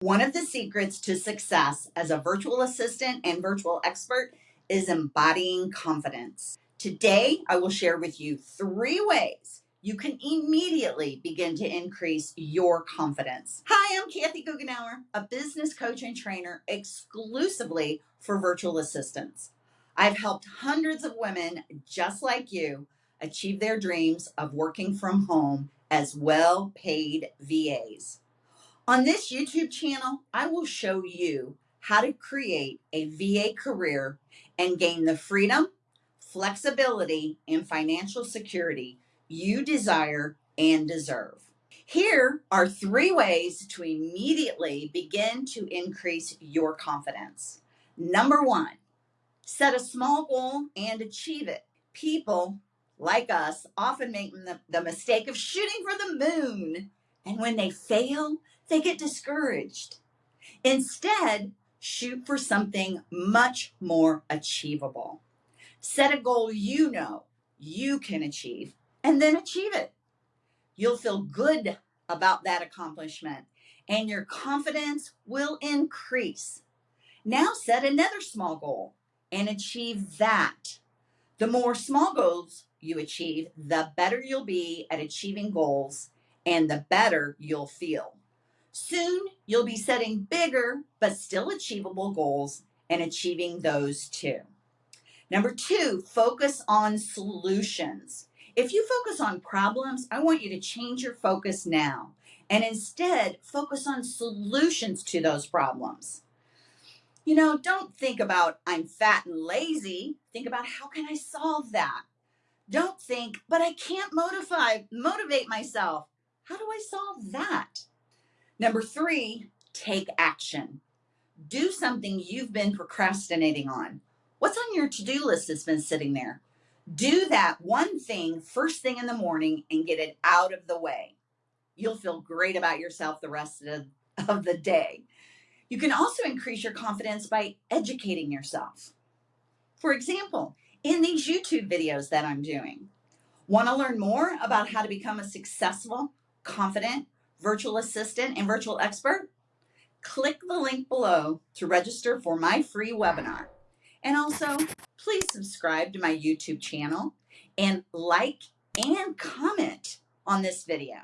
One of the secrets to success as a virtual assistant and virtual expert is embodying confidence. Today, I will share with you three ways you can immediately begin to increase your confidence. Hi, I'm Kathy Goughenour, a business coach and trainer exclusively for virtual assistants. I've helped hundreds of women just like you achieve their dreams of working from home as well paid VAs. On this YouTube channel, I will show you how to create a VA career and gain the freedom, flexibility, and financial security you desire and deserve. Here are three ways to immediately begin to increase your confidence. Number one, set a small goal and achieve it. People like us often make the, the mistake of shooting for the moon. And when they fail, they get discouraged. Instead, shoot for something much more achievable. Set a goal you know you can achieve and then achieve it. You'll feel good about that accomplishment and your confidence will increase. Now set another small goal and achieve that. The more small goals you achieve, the better you'll be at achieving goals and the better you'll feel. Soon you'll be setting bigger but still achievable goals and achieving those too. Number two, focus on solutions. If you focus on problems, I want you to change your focus now and instead focus on solutions to those problems. You know, don't think about I'm fat and lazy. Think about how can I solve that? Don't think, but I can't motivate motivate myself. How do I solve that? Number 3, take action. Do something you've been procrastinating on. What's on your to-do list that's been sitting there? Do that one thing first thing in the morning and get it out of the way. You'll feel great about yourself the rest of, of the day. You can also increase your confidence by educating yourself. For example, in these YouTube videos that I'm doing, want to learn more about how to become a successful, confident virtual assistant and virtual expert? Click the link below to register for my free webinar. And also, please subscribe to my YouTube channel and like and comment on this video.